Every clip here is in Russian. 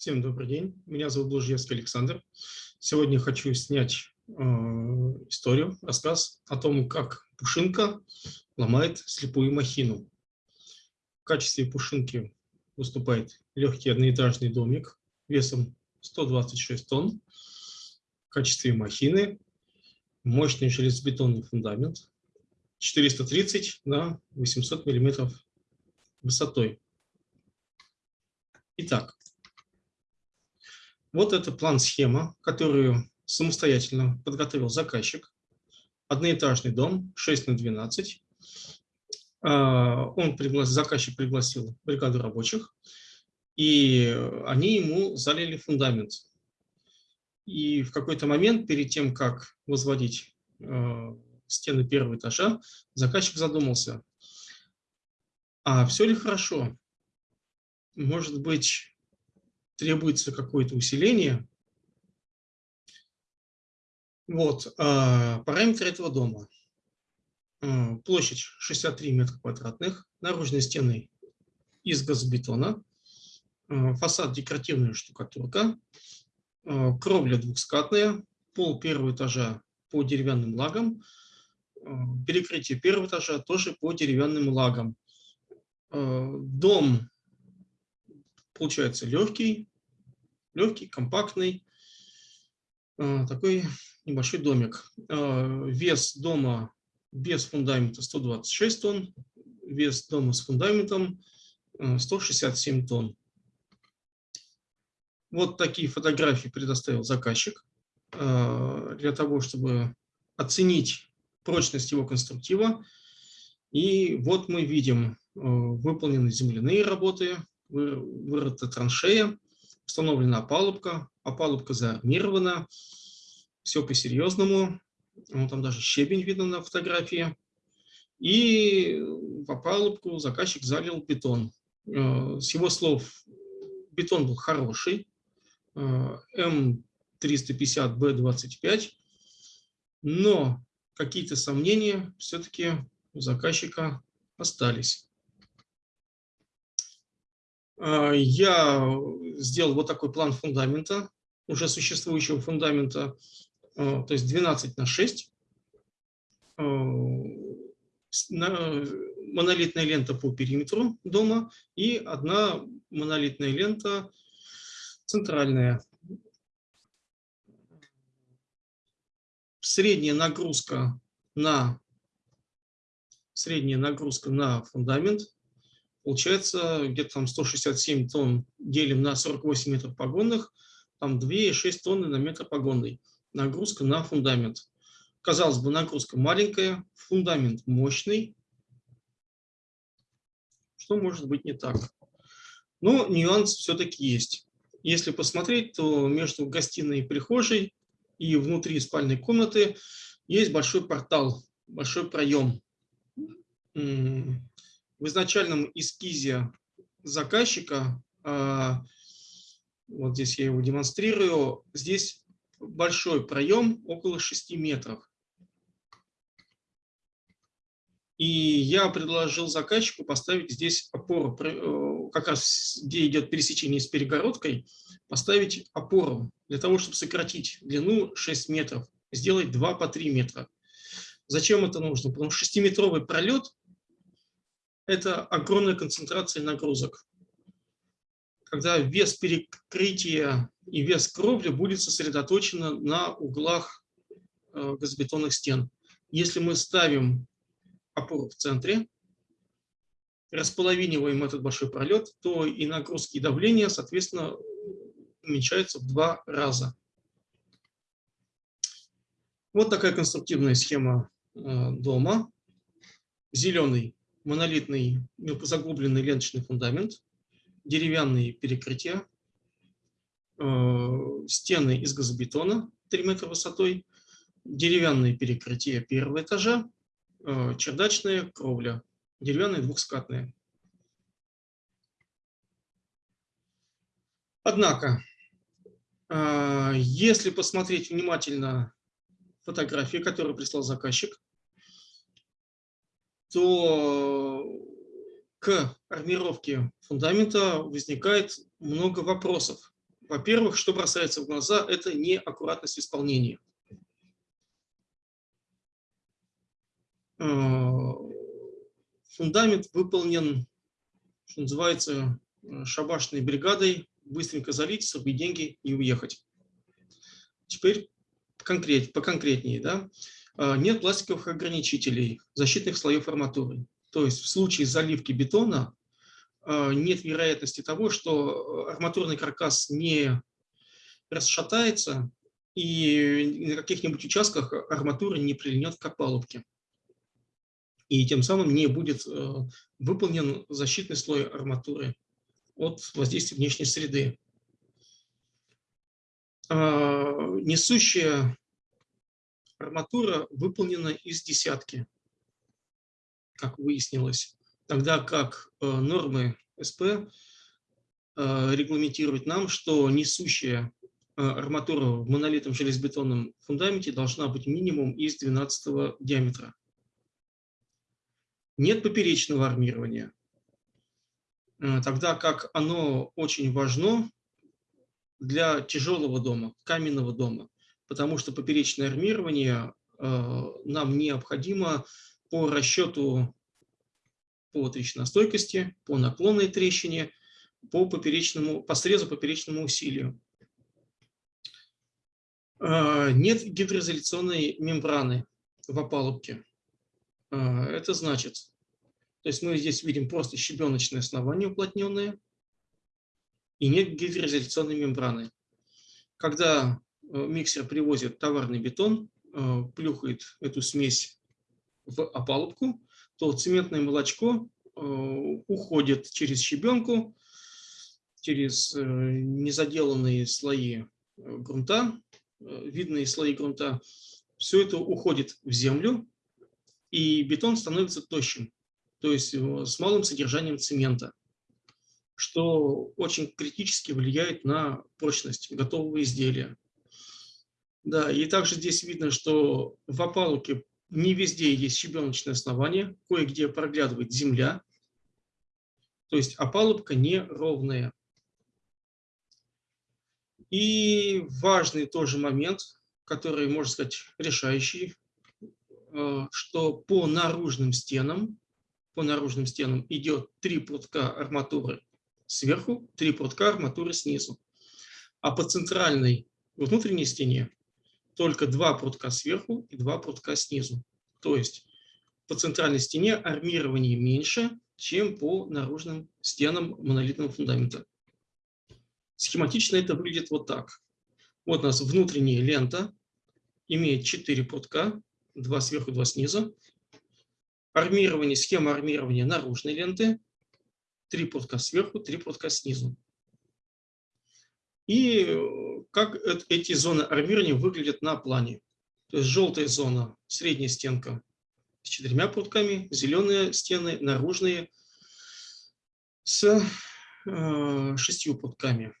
Всем добрый день. Меня зовут Блужевский Александр. Сегодня хочу снять э, историю, рассказ о том, как Пушинка ломает слепую махину. В качестве Пушинки выступает легкий одноэтажный домик весом 126 тонн. В качестве махины мощный железобетонный фундамент 430 на 800 миллиметров высотой. Итак, вот это план-схема, которую самостоятельно подготовил заказчик. Одноэтажный дом, 6 на 12. А, он пригласил, заказчик пригласил бригаду рабочих, и они ему залили фундамент. И в какой-то момент, перед тем, как возводить а, стены первого этажа, заказчик задумался, а все ли хорошо? Может быть, требуется какое-то усиление. Вот, а, параметры этого дома. А, площадь 63 метра квадратных, наружные стены из газобетона, а, фасад декоративная штукатурка, кровля двухскатная, пол первого этажа по деревянным лагам, перекрытие первого этажа тоже по деревянным лагам. Дом получается легкий, легкий, компактный, а, такой небольшой домик. А, вес дома без фундамента 126 тонн, вес дома с фундаментом 167 а, тонн. Вот такие фотографии предоставил заказчик для того, чтобы оценить прочность его конструктива. И вот мы видим выполнены земляные работы, вырыта траншея, установлена опалубка, опалубка заармирована, все по-серьезному, там даже щебень видно на фотографии. И в опалубку заказчик залил бетон. Э, с его слов, бетон был хороший, э, М350Б25, но какие-то сомнения все-таки у заказчика остались. А, я сделал вот такой план фундамента, уже существующего фундамента, а, то есть 12 на 6. А, монолитная лента по периметру дома и одна монолитная лента центральная. Средняя нагрузка на средняя нагрузка на фундамент Получается, где-то там 167 тонн делим на 48 метров погонных, там 2,6 тонны на метр погонный. Нагрузка на фундамент. Казалось бы, нагрузка маленькая, фундамент мощный. Что может быть не так? Но нюанс все-таки есть. Если посмотреть, то между гостиной и прихожей и внутри спальной комнаты есть большой портал, большой проем в изначальном эскизе заказчика, а, вот здесь я его демонстрирую, здесь большой проем, около 6 метров. И я предложил заказчику поставить здесь опору, э, как раз где идет пересечение с перегородкой, поставить опору для того, чтобы сократить длину 6 метров, сделать 2 по 3 метра. Зачем это нужно? Потому что 6-метровый пролет это огромная концентрация нагрузок. Когда вес перекрытия и вес кровли будет сосредоточен на углах э, газобетонных стен. Если мы ставим опору в центре, располовиниваем этот большой пролет, то и нагрузки, и давление, соответственно, уменьшаются в два раза. Вот такая конструктивная схема э, дома. Зеленый монолитный мелкозаглубленный ленточный фундамент, деревянные перекрытия, э, стены из газобетона 3 метра высотой, деревянные перекрытия первого этажа, э, чердачная кровля, деревянная двухскатная. Однако, э, если посмотреть внимательно фотографии, которые прислал заказчик, то к армировке фундамента возникает много вопросов. Во-первых, что бросается в глаза, это неаккуратность исполнения. Э, фундамент выполнен, что называется, э, шабашной бригадой, быстренько залить, срубить деньги и уехать. Теперь конкрет, поконкретнее. Да? Э, нет пластиковых ограничителей, защитных слоев арматуры. То есть в случае заливки бетона нет вероятности того, что арматурный каркас не расшатается и на каких-нибудь участках арматура не прильнет к опалубке и тем самым не будет э, выполнен защитный слой арматуры от воздействия внешней среды. Несущая арматура выполнена из десятки, как выяснилось, тогда как э, нормы СП э, регламентируют нам, что несущая арматура в монолитном железобетонном фундаменте должна быть минимум из 12 диаметра. Нет поперечного армирования, э, тогда как оно очень важно для тяжелого дома, каменного дома, потому что поперечное армирование э, нам необходимо по расчету по трещиностойкости, по наклонной трещине, по, поперечному, по срезу поперечному усилию. Э, нет гидроизоляционной мембраны в опалубке. Это значит, то есть мы здесь видим просто щебеночное основание уплотненное и нет гидроизоляционной мембраны. Когда э, миксер привозит товарный бетон, э, плюхает эту смесь в опалубку, то цементное молочко э, уходит через щебенку, через незаделанные слои грунта, видные слои грунта. Все это уходит в землю, и бетон становится тощим то есть э, с малым содержанием цемента, что очень критически влияет на прочность готового изделия. Да, и также здесь видно, что в опалубке не везде есть щебеночное основание, кое-где проглядывает земля, то есть опалубка неровная. И важный тоже момент, который, можно сказать, решающий, э, что по наружным стенам по наружным стенам идет три прутка арматуры сверху, три прутка арматуры снизу. А по центральной внутренней стене только два прутка сверху и два прутка снизу. То есть по центральной стене армирование меньше, чем по наружным стенам монолитного фундамента. Схематично это выглядит вот так. Вот у нас внутренняя лента имеет 4 прутка, два сверху, два снизу армирование, схема армирования наружной ленты, три прутка сверху, три прутка снизу. И как эти зоны армирования выглядят на плане. То есть желтая зона, средняя стенка с четырьмя прутками, зеленые стены, наружные с э, шестью прутками.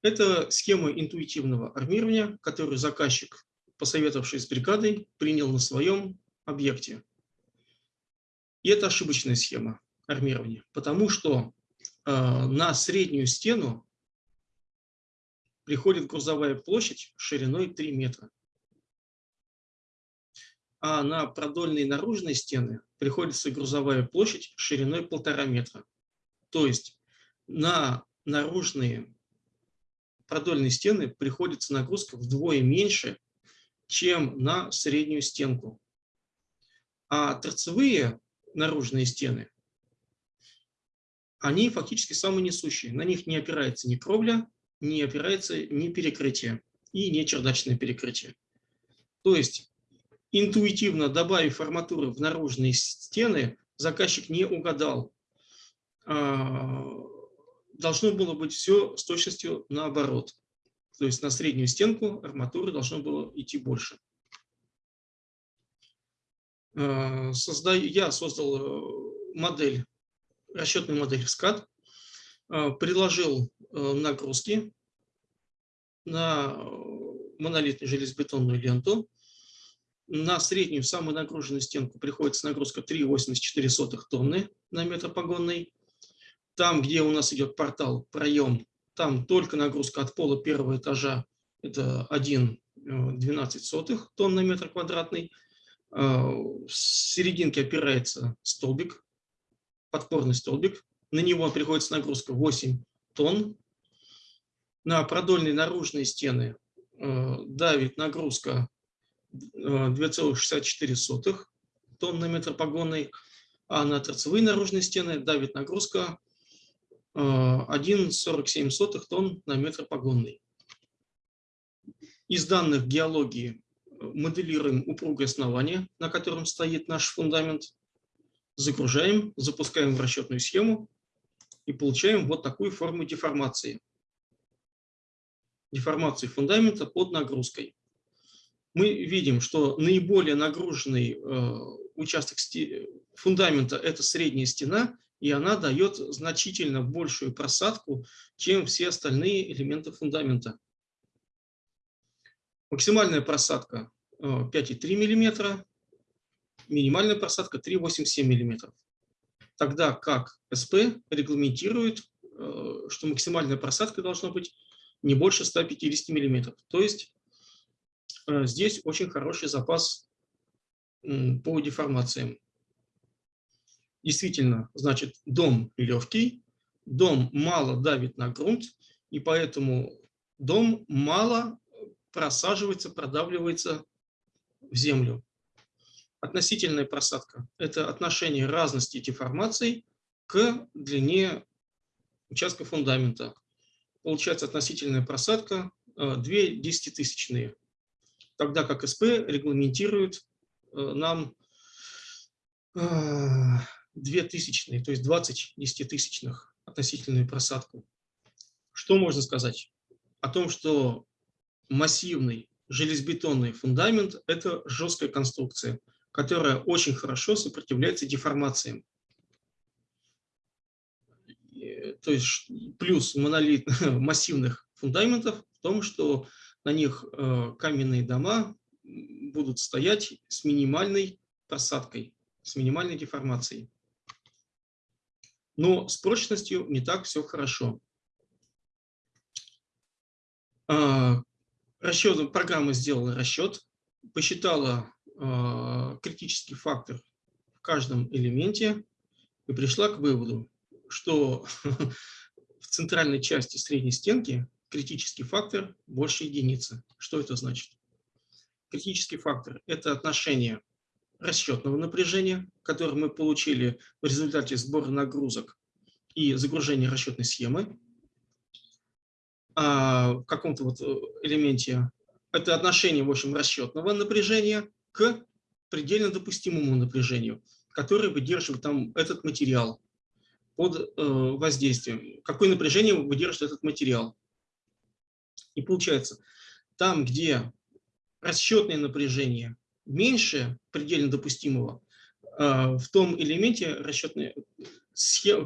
Это схема интуитивного армирования, которую заказчик, посоветовавшись с бригадой, принял на своем объекте. И это ошибочная схема армирования, потому что э, на среднюю стену приходит грузовая площадь шириной 3 метра. А на продольные наружные стены приходится грузовая площадь шириной 1,5 метра. То есть на наружные продольные стены приходится нагрузка вдвое меньше, чем на среднюю стенку. А торцевые наружные стены, они фактически самые несущие. На них не опирается ни кровля, не опирается ни перекрытие и не чердачное перекрытие. То есть интуитивно добавив арматуры в наружные стены, заказчик не угадал. А, должно было быть все с точностью наоборот. То есть на среднюю стенку арматуры должно было идти больше. Э, создаю, я создал э, модель, расчетную модель в SCAD, э, приложил нагрузки на монолитную железобетонную ленту. На среднюю, самую нагруженную стенку приходится нагрузка 3,84 тонны на метр погонный. Там, где у нас идет портал, проем там только нагрузка от пола первого этажа – это 1,12 тонн на метр квадратный. В серединке опирается столбик, подпорный столбик. На него приходится нагрузка 8 тонн. На продольные наружные стены давит нагрузка 2,64 тонн на метр погонный, а на торцевые наружные стены давит нагрузка 1,47 э, тонн на метр погонный. Из данных геологии э, моделируем упругое основание, на котором стоит наш фундамент, загружаем, запускаем в расчетную схему и получаем вот такую форму деформации. Деформации фундамента под нагрузкой. Мы видим, что наиболее нагруженный э, участок фундамента – это средняя стена, и она дает значительно большую просадку, чем все остальные элементы фундамента. Максимальная просадка 5,3 э, мм, минимальная просадка 3,87 мм. Тогда как СП регламентирует, э, что максимальная просадка должна быть не больше 150 мм. То есть э, здесь очень хороший запас по деформациям. Действительно, значит, дом легкий, дом мало давит на грунт, и поэтому дом мало просаживается, продавливается в землю. Относительная просадка – это отношение разности деформаций к длине участка фундамента. Получается относительная просадка 2 э, десятитысячные, тогда как СП регламентирует Э, нам э, две тысячные, то есть 20 десятитысячных относительную просадку. Что можно сказать? О том, что массивный железобетонный фундамент – это жесткая конструкция, которая очень хорошо сопротивляется деформациям. То есть плюс монолит массивных фундаментов в том, что на них э, каменные дома будут стоять с минимальной просадкой, с минимальной деформацией. Но с прочностью не так все хорошо. А, расчет, программа сделала расчет, посчитала критический фактор в каждом элементе и пришла к выводу, что в центральной части средней стенки критический фактор больше единицы. Что это значит? критический фактор – это отношение расчетного напряжения, которое мы получили в результате сбора нагрузок и загружения расчетной схемы а в каком-то вот э, элементе. Это отношение, в общем, расчетного напряжения к предельно допустимому напряжению, которое выдерживает там этот материал под э, воздействием. Какое напряжение выдерживает этот материал. И получается, там, где расчетное напряжение меньше предельно допустимого, а, в том элементе расчетный,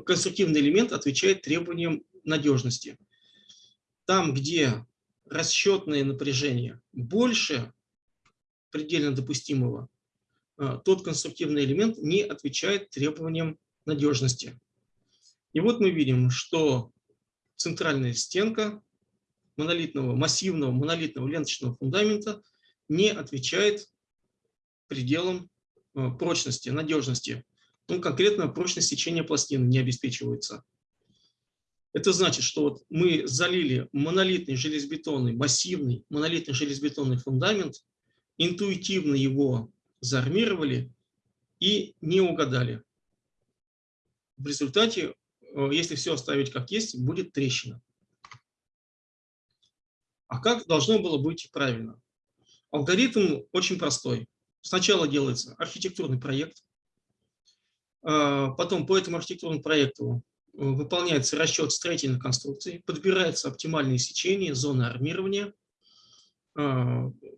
конструктивный элемент отвечает требованиям надежности. Там, где расчетное напряжение больше предельно допустимого, а, тот конструктивный элемент не отвечает требованиям надежности. И вот мы видим, что центральная стенка монолитного, массивного монолитного ленточного фундамента – не отвечает пределам э, прочности, надежности. Ну, конкретно прочность сечения пластин не обеспечивается. Это значит, что вот мы залили монолитный железобетонный, массивный монолитный железобетонный фундамент, интуитивно его заармировали и не угадали. В результате, э, если все оставить как есть, будет трещина. А как должно было быть правильно? Алгоритм очень простой. Сначала делается архитектурный проект, а, потом по этому архитектурному проекту э, выполняется расчет строительных конструкций, подбирается оптимальное сечение, зоны армирования,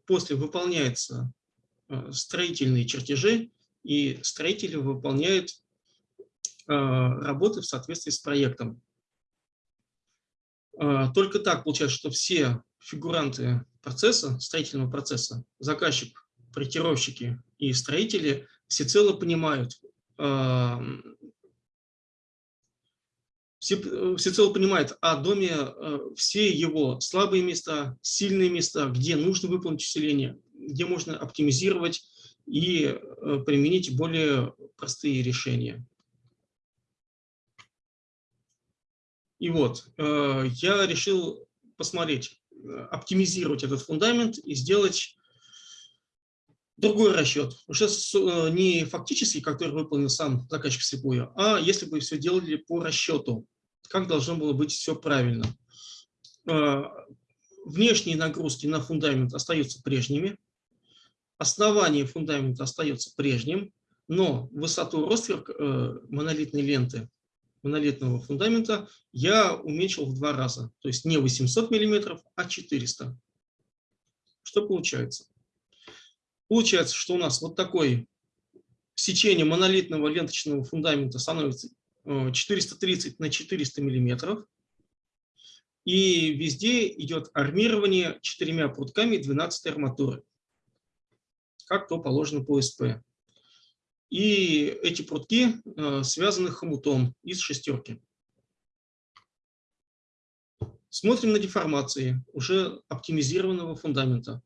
после выполняются э, строительные чертежи, и строители выполняют а, работы в соответствии с проектом. Только так получается, что все фигуранты процесса, строительного процесса, заказчик, проектировщики и строители всецело понимают, все, э, всецело понимает о доме э, все его слабые места, сильные места, где нужно выполнить усиление, где можно оптимизировать и э, применить более простые решения. И вот, я решил посмотреть, оптимизировать этот фундамент и сделать другой расчет. Уже не фактический, который выполнил сам заказчик слепую, а если бы все делали по расчету, как должно было быть все правильно. Внешние нагрузки на фундамент остаются прежними, основание фундамента остается прежним, но высоту ростверк э, монолитной ленты, монолитного фундамента я уменьшил в два раза. То есть не 800 мм, а 400. Что получается? Получается, что у нас вот такое сечение монолитного ленточного фундамента становится 430 э, на 400 миллиметров. И везде идет армирование четырьмя прутками 12 арматуры как то положено по СП. И эти прутки э, связаны хомутом из шестерки. Смотрим на деформации уже оптимизированного фундамента.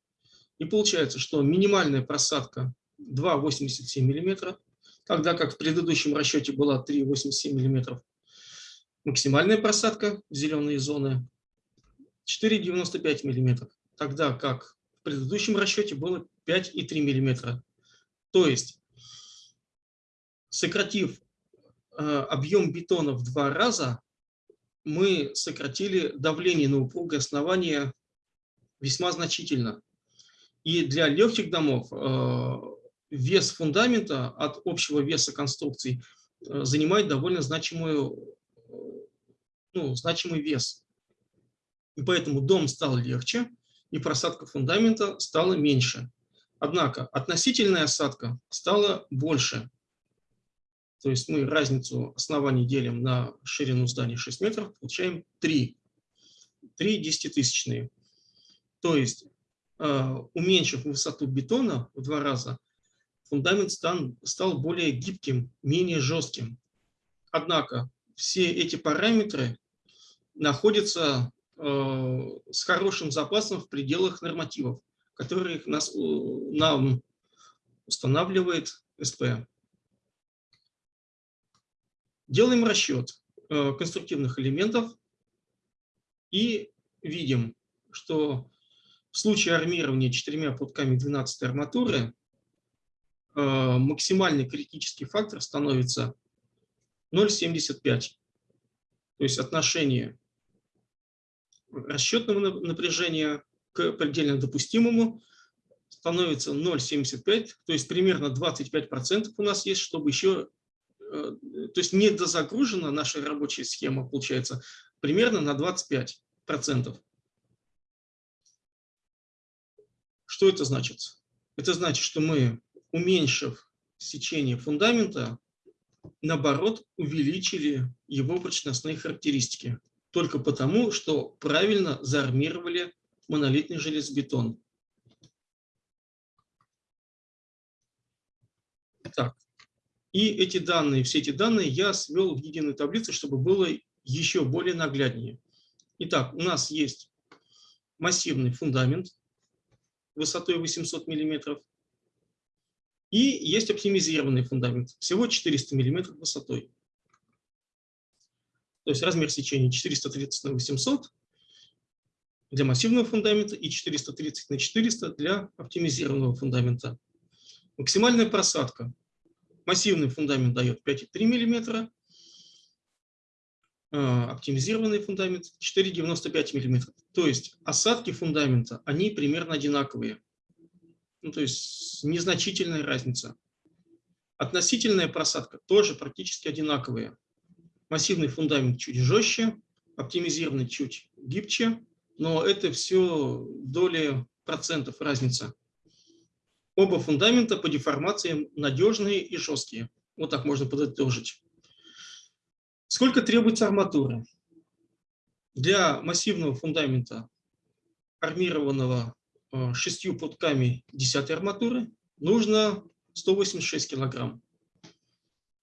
И получается, что минимальная просадка 2,87 мм, тогда как в предыдущем расчете была 3,87 мм. Максимальная просадка в зеленые зоны 4,95 мм, тогда как в предыдущем расчете было 5,3 мм. То есть, сократив э, объем бетона в два раза, мы сократили давление на упругое основание весьма значительно. И для легких домов э, вес фундамента от общего веса конструкций э, занимает довольно значимую, ну, значимый вес. И поэтому дом стал легче, и просадка фундамента стала меньше. Однако относительная осадка стала больше. То есть мы разницу оснований делим на ширину здания 6 метров, получаем 3. 3 десятитысячные. То есть, э, уменьшив высоту бетона в два раза, фундамент стал, стал более гибким, менее жестким. Однако все эти параметры находятся э, с хорошим запасом в пределах нормативов которые нас, нам устанавливает СП. Делаем расчет э, конструктивных элементов и видим, что в случае армирования четырьмя путками 12 арматуры э, максимальный критический фактор становится 0,75. То есть отношение расчетного напряжения к предельно допустимому становится 0,75, то есть примерно 25% у нас есть, чтобы еще, э, то есть недозагружена наша рабочая схема, получается, примерно на 25%. Что это значит? Это значит, что мы, уменьшив сечение фундамента, наоборот, увеличили его прочностные характеристики. Только потому, что правильно заармировали монолитный железобетон. Так. И эти данные, все эти данные я свел в единую таблицу, чтобы было еще более нагляднее. Итак, у нас есть массивный фундамент высотой 800 мм. И есть оптимизированный фундамент, всего 400 мм высотой. То есть размер сечения 430 на 800 для массивного фундамента и 430 на 400 для оптимизированного фундамента. Максимальная просадка. Массивный фундамент дает 5,3 мм, оптимизированный фундамент 4,95 мм. То есть осадки фундамента, они примерно одинаковые. Ну, то есть незначительная разница. Относительная просадка тоже практически одинаковые. Массивный фундамент чуть жестче, оптимизированный чуть гибче, но это все доли процентов разница. Оба фундамента по деформациям надежные и жесткие. Вот так можно подытожить. Сколько требуется арматуры? Для массивного фундамента, армированного э, шестью путками 10 арматуры, нужно 186 килограмм.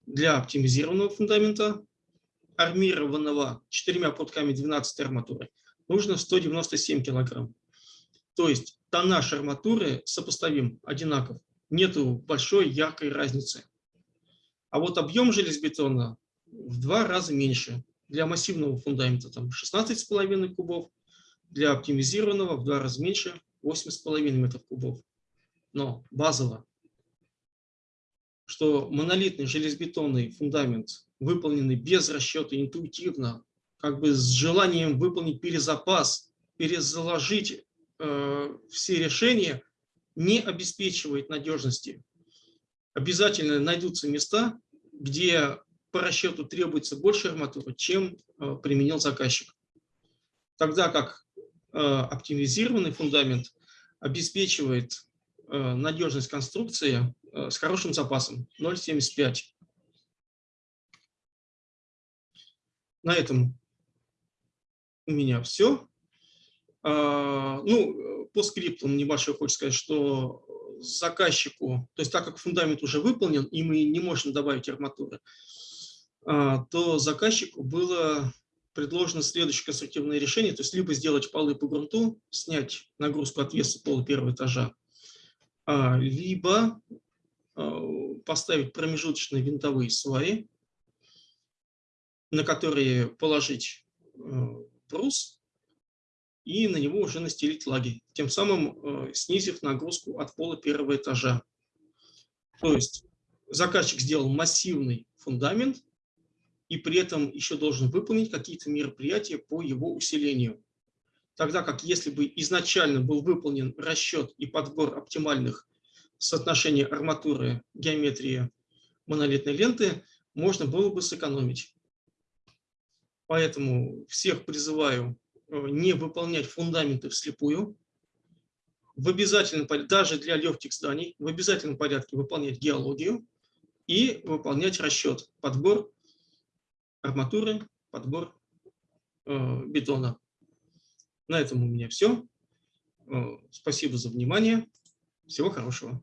Для оптимизированного фундамента армированного четырьмя путками 12 арматуры нужно 197 килограмм. То есть тоннаж арматуры сопоставим, одинаков. Нету большой яркой разницы. А вот объем железобетона в два раза меньше. Для массивного фундамента там 16,5 кубов, для оптимизированного в два раза меньше 8,5 метров кубов. Но базово, что монолитный железобетонный фундамент, выполненный без расчета, интуитивно, как бы с желанием выполнить перезапас, перезаложить э, все решения, не обеспечивает надежности. Обязательно найдутся места, где по расчету требуется больше арматуры, чем э, применил заказчик. Тогда как э, оптимизированный фундамент обеспечивает э, надежность конструкции с хорошим запасом 0,75. На этом у меня все. Ну, по скриптам небольшой хочу сказать, что заказчику, то есть так как фундамент уже выполнен, и мы не можем добавить арматуры, а, то заказчику было предложено следующее конструктивное решение, то есть либо сделать полы по грунту, снять нагрузку от веса пола первого этажа, а, либо а, поставить промежуточные винтовые сваи, на которые положить брус и на него уже настелить лаги, тем самым снизив нагрузку от пола первого этажа. То есть заказчик сделал массивный фундамент, и при этом еще должен выполнить какие-то мероприятия по его усилению. Тогда как если бы изначально был выполнен расчет и подбор оптимальных соотношений арматуры, геометрии монолитной ленты, можно было бы сэкономить. Поэтому всех призываю э, не выполнять фундаменты вслепую, в обязательном даже для легких зданий, в обязательном порядке выполнять геологию и выполнять расчет, подбор арматуры, подбор э, бетона. На этом у меня все. Э, спасибо за внимание. Всего хорошего.